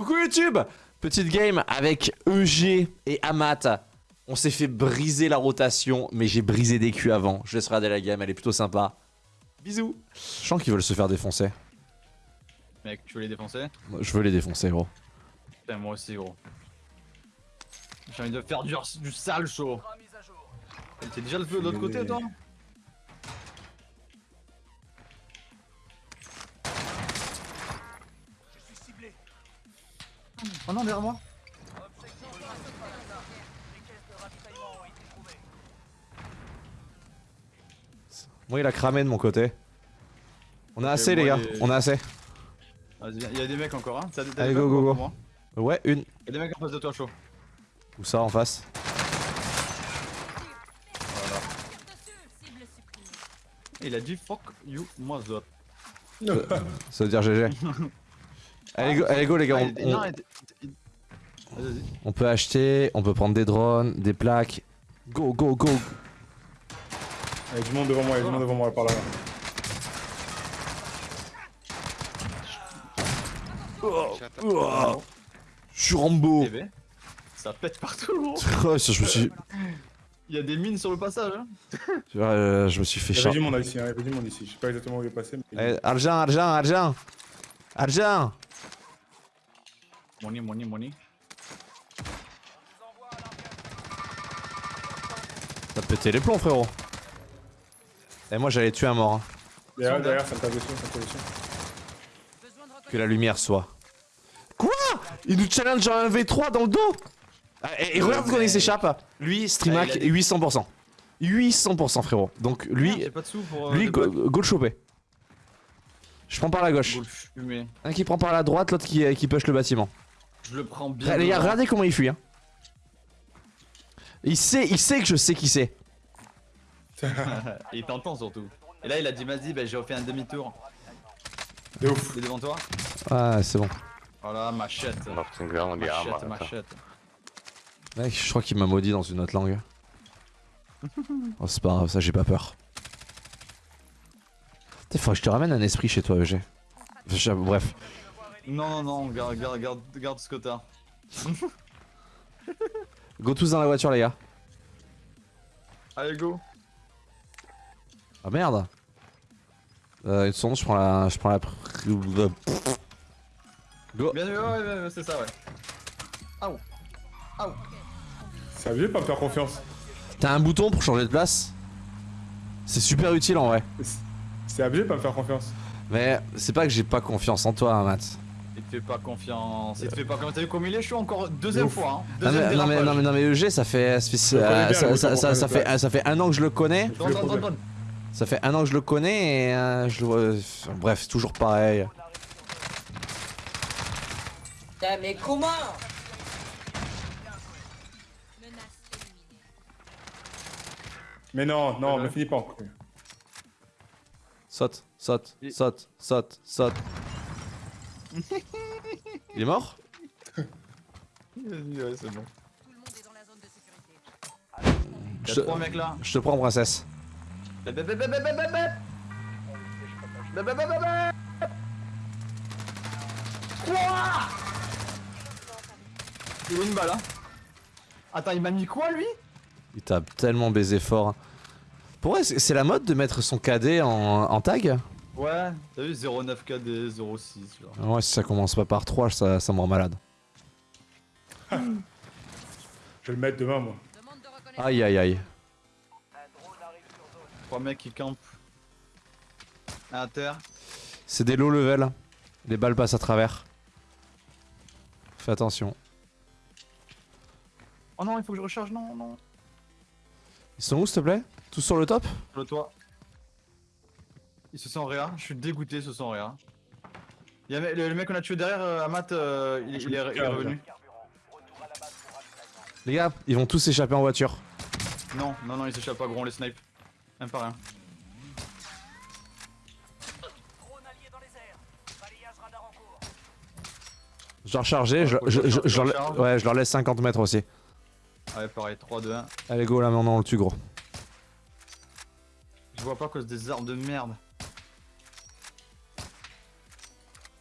Coucou YouTube Petite game avec EG et Amat. On s'est fait briser la rotation, mais j'ai brisé des culs avant. Je laisse regarder la game, elle est plutôt sympa. Bisous Je sens qu'ils veulent se faire défoncer. Mec, tu veux les défoncer? Je veux les défoncer, gros. Putain, moi aussi, gros. J'ai envie de faire du, du sale chaud. T'es déjà le feu de l'autre côté, toi? Oh non, derrière moi Moi, il a cramé de mon côté. On a assez, les gars. les- On a assez. Vas-y, viens, y'a des mecs encore, hein T'as- t'as Allez, des go, mecs go, encore go. moi Ouais, une. Y'a des mecs en face de toi, chaud. Où ça, en face Il a dit fuck you, moi zot. Ça veut dire GG. allez, go, allez, go, les gars. Ah, On, peut acheter, on peut prendre des drones, des plaques. Go, go, go. Il y a du monde devant moi, il y a du monde devant moi par là. Oh, je suis Rambo. TV. Ça pète partout, gros. Oh, je me suis, Il y a des mines sur le passage, hein. euh, je me suis fait Il y avait du monde ici, hein, il y avait du monde ici. Je sais pas exactement où il est passé, mais. Allez, argent, argent, argent. Argent. Money, money, money. T'as pété les plombs, frérot. Et moi, j'allais tuer un mort. hein. Derrière, derrière, ça me tape dessus, ça me tape dessus. Que la lumière soit. Quoi? Il nous challenge en 1v3 dans le dos? Ah, Et, et regarde comment il s'échappe. Lui, Streamac, Ah, il a des- 800%. 800% frérot. Donc lui, J'ai pas de sous pour. euh, lui go, le choper. Je prends par la gauche. Un qui prend par la droite, l'autre qui, qui push le bâtiment. Je le prends bien. Les gars, devant. regardez comment il fuit. Hein. Il sait, il sait que je sais qui c'est. Il t'entend surtout. Et là, il a dit, vas-y, bah, j'ai refait un demi-tour. De ouf. C'est devant toi Ah, c'est bon. Voilà, machette. Machette, machette. Mec, je crois qu'il m'a maudit dans une autre langue. Oh, c'est pas grave, ça j'ai pas peur. Putain, faut que je te ramène un esprit chez toi, EG. Bref. Non, non, non, garde, garde, garde, garde ce que t'as. Go tous dans la voiture, les gars. Allez, go. Ah merde. Euh, une seconde, je prends la. Je prends la. Go. Bien, ouais, ouais, ouais, c'est ça, ouais. Aouh. C'est abusé de pas me faire confiance. T'as un bouton pour changer de place? C'est super utile en vrai. C'est abusé de pas me faire confiance. Mais c'est pas que j'ai pas confiance en toi, hein, Matt. Il te fait pas confiance. Il te fait pas confiance. T'as vu comme il est chaud encore deuxième Ouf. fois, hein. Non Deuxième mais, non, mais, non, mais, non, mais EG, ça fait. Ça euh, bien, ça, fait, ça fait un an que je le connais. Ça fait un an que je le connais et euh, je le vois. Bref, toujours pareil. Putain, mais comment? Mais non, non, ne finis pas encore. Saute, saute, saute, saute, saute. Il est mort? Vas-y, ouais, c'est bon. je, trois mecs là. je te prends, princesse. Il a une balle, hein. Attends, il m'a mis quoi lui? Il t'a tellement baisé fort. Pour vrai, c'est c'est la mode de mettre son cadet en, en tag? Ouais, t'as vu 09 KD 06 genre. Ouais, si ça commence pas par 3, ça, ça me rend malade. Je vais le mettre demain, moi. Aïe aïe aïe. Trois mecs qui campent. À terre. C'est des low level. Les balles passent à travers. Fais attention. Oh non, il faut que je recharge, non, non. Ils sont où s'il te plaît? Tous sur le top? Le toit. Il se sent réa, je suis dégoûté, il se sent réa. Il y a le, le mec qu'on a tué derrière, euh, Amat, euh, il, il est, il est revenu. Les gars, ils vont tous s'échapper en voiture. Non, non, non, il s'échappe pas, gros, on les snipe. Un par un. Je dois recharger, je, je- je- je leur, ouais, je leur laisse 50 mètres aussi. Ouais, pareil, 3, 2, 1. Allez go là maintenant on le tue gros. Je vois pas à cause des armes de merde.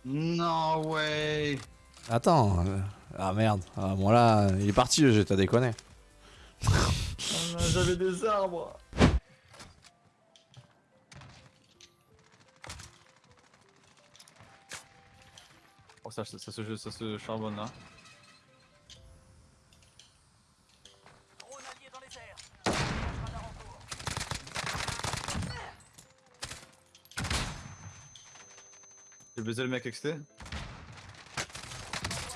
Non, ouais. Attends. euh, Ah merde. Ah, bon là, il est parti le jeu, t'as déconné. J'avais des arbres. Oh ça, ça, ça se, ça se charbonne là. Le mec XT.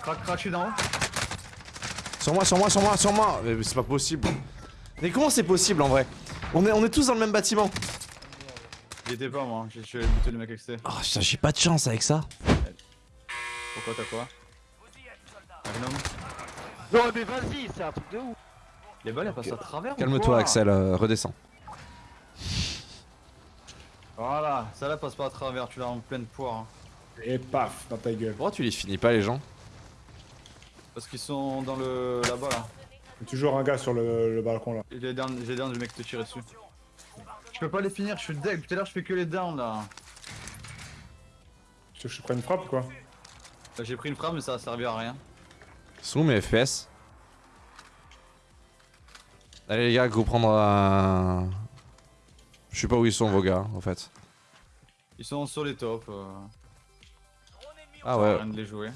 Crac, crac, je suis d'en haut. Sur moi, sur moi, sur moi, sur moi. Mais c'est pas possible. Mais comment c'est possible en vrai? On est, on est tous dans le même bâtiment. J'y étais pas moi, j'ai j'ai buté le mec XT. Oh putain, j'ai pas de chance avec ça. Pourquoi t'as quoi? Magnum Non mais vas-y, c'est un truc de ouf. Les balles elles passent à travers Calme-toi, Axel, euh, redescends. Voilà, ça là passe pas à travers, tu l'as en pleine poire. hein. Et paf, dans ta gueule. Pourquoi tu les finis pas, les gens Parce qu'ils sont dans le là-bas là. Il y a toujours un gars sur le, le balcon là. J'ai down, j'ai down le mec te tirer dessus. Je peux pas les finir, je suis deck. Tout à l'heure je fais que les downs là. Tu veux que je prenne une frappe ou quoi Là, J'ai pris une frappe mais ça a servi à rien. Sont où mes FPS Allez les gars, go prendre un... Je sais pas où ils sont vos gars, en fait. Ils sont sur les tops. Euh, Ah ouais. sert à rien de les jouer.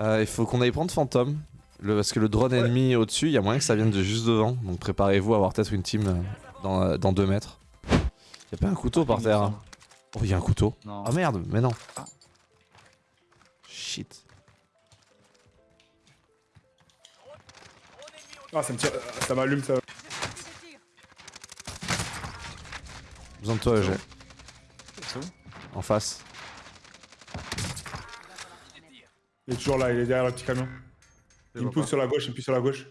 Euh, il faut qu'on aille prendre Phantom. Le, parce que le drone ennemi au-dessus, il y a moyen que ça vienne de juste devant. Donc préparez-vous à avoir peut-être une team euh, dans, euh, dans 2 mètres. Y'a pas un couteau par Il me terre hein. Oh, il y a un couteau. Non. Ah merde, mais non. Ah. Shit. Ah, ça me tire. Ça m'allume ça. Besoin de toi, j'ai. C'est où? En face. Il est toujours là, il est derrière le petit camion. Je Il me pousse sur la gauche, il me pousse sur la gauche.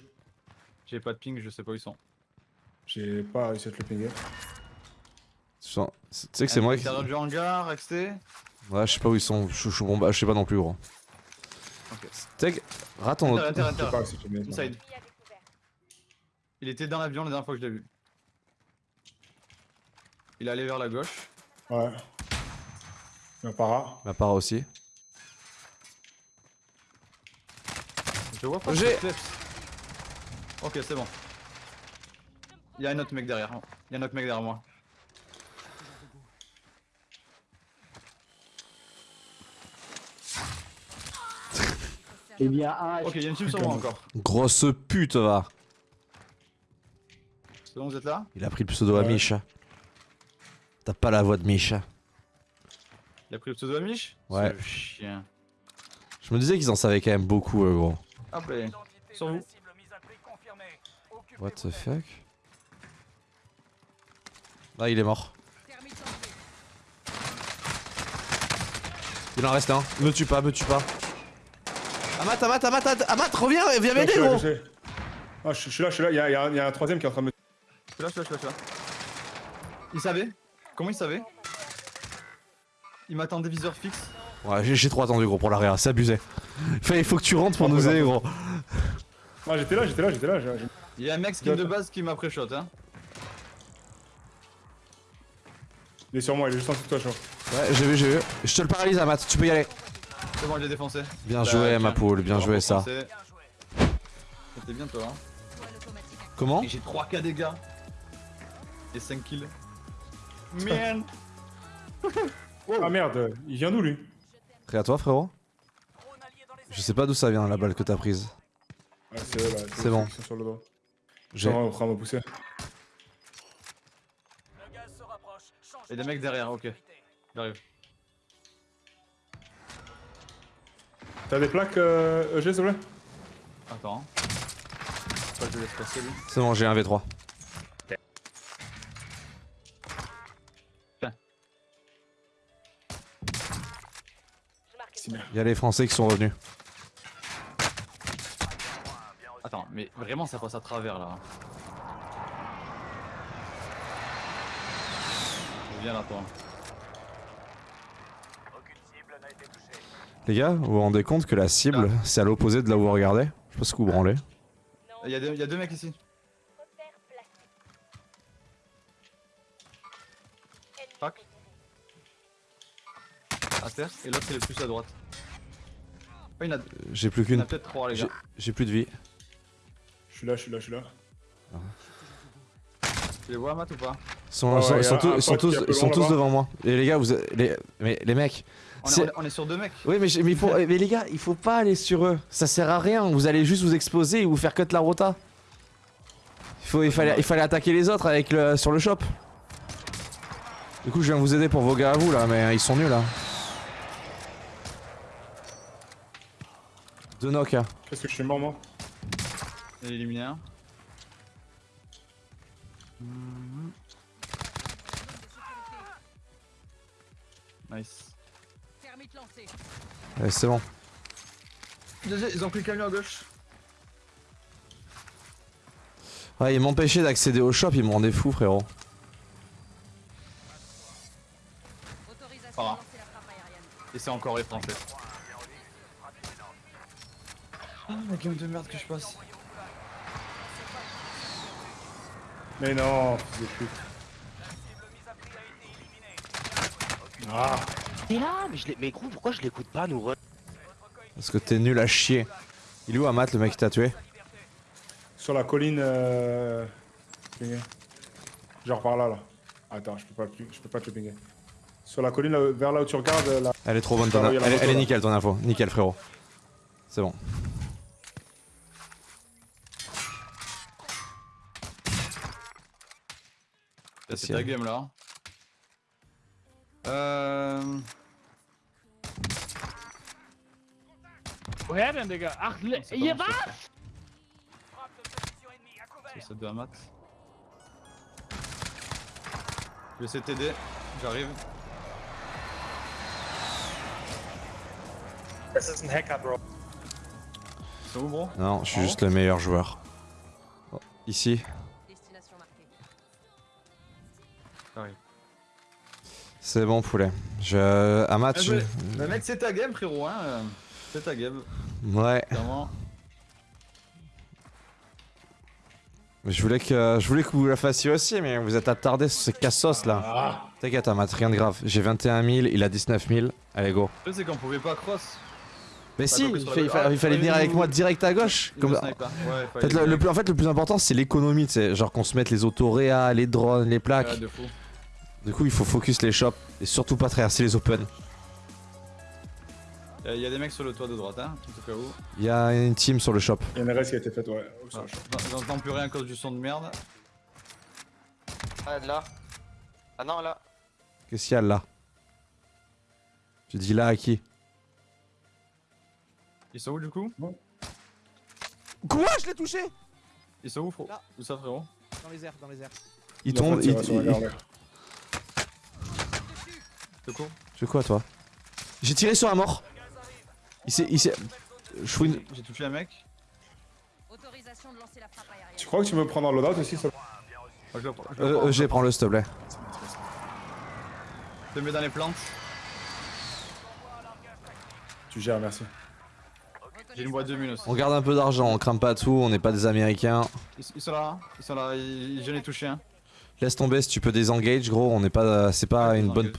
J'ai pas de ping, je sais pas où ils sont. J'ai pas réussi à te le pinguer. Tu sens- Tu sais que c'est moi qui. Du hangar, XT. Ouais, je sais pas où ils sont. Je, bon, bah, je sais pas non plus, gros. Ok. Que. Rate mets. Inside. Il était dans l'avion la dernière fois que je l'ai vu. Il est allé vers la gauche. Ouais. Il y a un para. Ma part aussi. Je vois pas. J'ai-. Ok, c'est bon. Il y a un autre mec derrière. Il y a un autre mec derrière moi. Eh bien, un Ok, il y a une team sur moi encore. Grosse pute, va. C'est bon, vous êtes là? Il a pris le pseudo à Ouais. Misha. T'as pas la voix de Misha. Il a pris le pseudo Amish Ouais. Ce chien. Je me disais qu'ils en savaient quand même beaucoup, euh, gros. Hop là. Sur vous. What the fuck? Là, il est mort. Il en reste un. Me tue pas, me tue pas. Amat, Amat, Amat, Amat, Amat, reviens, viens m'aider, gros. Ah, je suis là, je suis là. Il y a, il y a un- il y a un troisième qui est en train de me. Je suis là, je suis là, je suis là, je suis là. Il savait? Comment il savait? Il m'attendait viseur fixe. Ouais, j'ai trop attendu, gros, pour l'arrière, c'est abusé. Fait, il faut que tu rentres pour nous aider, gros. Ah, j'étais là, j'étais là, j'étais là. Il y a un mec skin de base qui m'a pré-shot, hein. Il est sur moi, il est juste en dessous de toi, je crois. Ouais, j'ai vu, j'ai vu. Je te le paralyse, Amat, tu peux y aller. C'est bon, je l'ai défoncé. Bien joué, ma poule, bien joué, ça. C'était bien, toi, hein. Comment j'ai 3k dégâts. Et 5 kills. Man Ah merde, il vient d'où lui? Prêt à toi, frérot Je sais pas d'où ça vient, la balle que t'as prise. Ah, c'est eux là. C'est bon. J'ai. On me pousser. Et des mecs derrière, ok. J'arrive. T'as des plaques, euh, EG, s'il te plaît? Attends. Pas que je le laisse passer lui. C'est bon, j'ai un V3. Il y a les Français qui sont revenus. Attends, mais vraiment ça passe à travers là. Viens là toi. Les gars, vous vous rendez compte que la cible, c'est à l'opposé de là où vous regardez? Je sais pas ce que vous branlez. Il y, a deux- y a deux mecs ici. Tac. À terre. Et l'autre il est plus à droite. Il y en a, J'ai plus qu'une. peut-être trois les J'ai gars. j'ai plus de vie. Je suis là, je suis là, je suis là. Tu les vois Matt ou pas Ils sont, tous, sont sont devant moi. Et les gars, vous, les, mais les mecs. on est, C'est- on est- on est sur deux mecs. Oui, mais, j'ai- mais, il faut- mais les gars, il faut pas aller sur eux. Ça sert à rien. Vous allez juste vous exploser et vous faire cut la rota. Il, faut, il, fallait, il fallait attaquer les autres avec le, sur le shop. Du coup, je viens vous aider pour vos gars à vous là, mais ils sont nuls là. Deux knock. hein. Qu'est-ce que je suis mort, moi Il est éliminé un. Mhm. Nice. Ouais, c'est bon. Ils ont pris le camion à gauche. Ouais, ils m'empêchaient d'accéder au shop, ils me rendaient fou, frérot. Autorisation de lancer la frappe aérienne. Et c'est encore les français. Ah, la game de merde que je passe. Mais non, fils de pute. Ah, T'es là, mais je. Mais gros, pourquoi je l'écoute pas, nous Parce que t'es nul à chier. Il est où Amat, le mec qui t'a tué sur la colline. Euh... pinguer. Genre par là, là. Attends, je peux pas, je peux pas te le pinguer. Sur la colline, là, vers là où tu regardes, là. Elle est trop bonne ton Elle, elle est nickel ton info. Nickel, frérot. C'est bon. C'est ta game là. Euh. Woher denn, Digga? Ach, ihr was? C'est ça de Amat. Je vais essayer de t'aider. J'arrive. Das ist ein Hacker, Bro. C'est où, bro? Non, je suis juste le meilleur joueur. Oh, Ici. C'est bon, poulet. Je. Amat, Ah, tu. mais- Mais mec, c'est ta game, frérot, hein. C'est ta game, Ouais. clairement. Je voulais que je voulais que vous la fassiez aussi, mais vous êtes attardé sur ces cassos là. Ah, T'inquiète, Amat, rien de grave. J'ai 21 000, il a 19 000. Allez, go. Le truc, c'est qu'on pouvait pas cross. Mais si, il, sur fait- la- il fa- ah, il fallait venir avec moi direct à gauche. Comme... me En. Ouais, fait, le, le plus, en fait, le plus important, c'est l'économie, tu sais. Genre qu'on se mette les autoréas, les drones, les plaques. Ouais, de fou. Du coup, il faut focus les shops et surtout pas traverser les open. Il y a des mecs sur le toit de droite, hein, en tout cas où. Il y a une team sur le shop. il y a une RS qui a été faite, ouais. Ça, Ah, je- J'entends plus rien à cause du son de merde. Ah, là. Ah non, là. Qu'est-ce qu'il y a là? Tu dis là à qui? Ils sont où du coup? Quoi? Je l'ai touché Ils sont où, frérot? Où ça, frérot? Dans les airs, dans les airs. Il Il a tombe, fait il, tirer sur la il- gare, là. C'est court Tu fais quoi toi J'ai tiré sur un mort. Il s'est. Il s'est. Je une. J'ai touché un mec. Autorisation de lancer la frappe aérienne. Tu crois que tu me prends dans loadout aussi ça Ah, je le prends, je le Euh, prends. euh, j'ai, prends-le s'il te plaît. Je le mets dans les plantes. Tu gères, merci. J'ai une boîte de mine aussi. On garde un peu d'argent, on crame pas tout, on n'est pas des américains. Ils, ils sont là, hein. ils sont là, ils- j'en ai touché un. Laisse tomber si tu peux désengage, gros, on n'est pas. C'est pas Ouais, une bonne.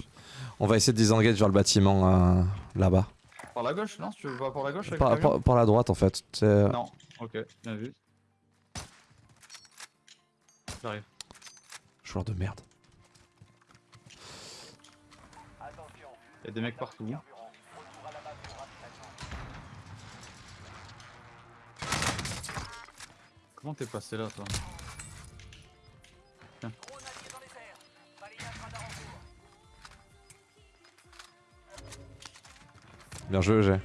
On va essayer de désengage vers le bâtiment euh, là-bas. Par la gauche, non Tu veux pas par la gauche avec Par, par- par la droite en fait. C'est- Non, ok, bien vu. J'arrive. Joueur de merde. Y'a des mecs partout. Comment t'es passé là, toi? Bien joué, j'ai.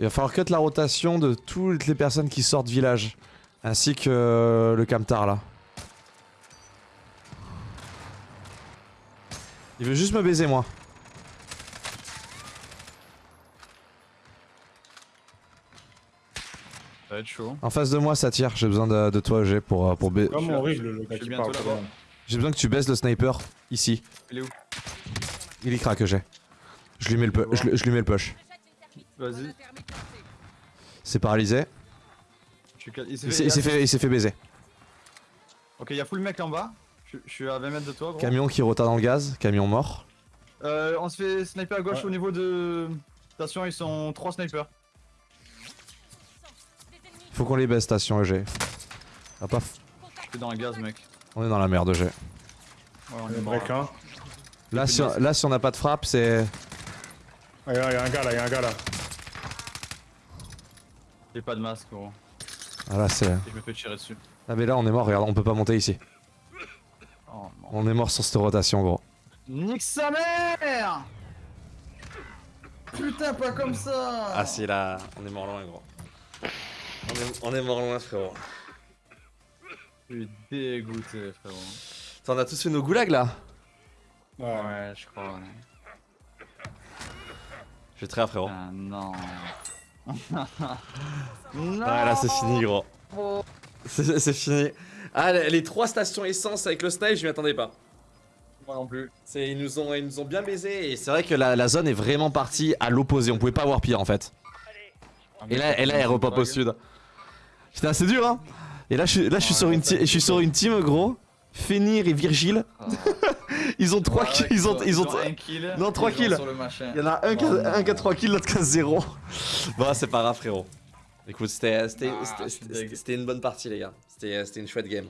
Il va falloir cut la rotation de toutes les personnes qui sortent village. Ainsi que euh, le camtar là. Il veut juste me baiser moi. Ça va être chaud. En face de moi ça tire, j'ai besoin de, de toi G pour, euh, pour ba-. J'ai besoin que tu baisses le sniper ici. Il est où? Il y craque j'ai. Je lui mets le, je, lui- je lui mets le push. Vas-y. C'est paralysé. Il s'est fait- s'est fait, il fait baiser. Ok, y'a full mec en bas. Je, je suis à 20 mètres de toi, gros. Camion qui rota dans le gaz, camion mort. Euh, on se fait sniper à gauche Ouais. au niveau de. Station, ils sont 3 snipers. Faut qu'on les baisse, station EG. Ah, pas f- Je suis dans un gaz, mec. On est dans la merde, EG. Ouais, on y est a break là. 1. Là, si on, là, si on n'a pas de frappe, c'est. Ah, il y a il y a un gars là, il y a un gars là. J'ai pas de masque, gros. Ah, là, c'est. Je me fais tirer dessus. Ah, mais là, on est mort, regarde, on peut pas monter ici. Oh non. On est mort sur cette rotation, gros. Nique sa mère Putain, pas comme ça Ah, si, là, on est mort loin, gros. On est, on est mort loin, frérot. Je suis dégoûté, frérot. T'en as tous fait nos goulags, là? Ouais. Ouais, je crois. ouais. Je suis très frérot. Ah non. Ouais, là, c'est fini, gros. C'est c'est fini. Ah, les, les trois stations essence avec le snipe, je m'y attendais pas. Moi non plus. C'est- Ils nous, ont, ils nous ont bien baisé et c'est vrai que la, la zone est vraiment partie à l'opposé. On pouvait pas avoir pire en fait. Et là, et là elle repop au sud. Putain, c'est dur hein. Et là, je, suis- là, je suis sur une, je suis sur une team gros. Fenir et Virgile. Ils ont 3 kills. Ils ont, ils ont, un kill. Non, trois ils ont kills. Il y en a un qui a, un qui a non. 3 kills, l'autre qui a 0. Bon, c'est pas grave, frérot. Écoute, c'était c'était- Ah, une bonne partie, les gars. C'était c'était une chouette game.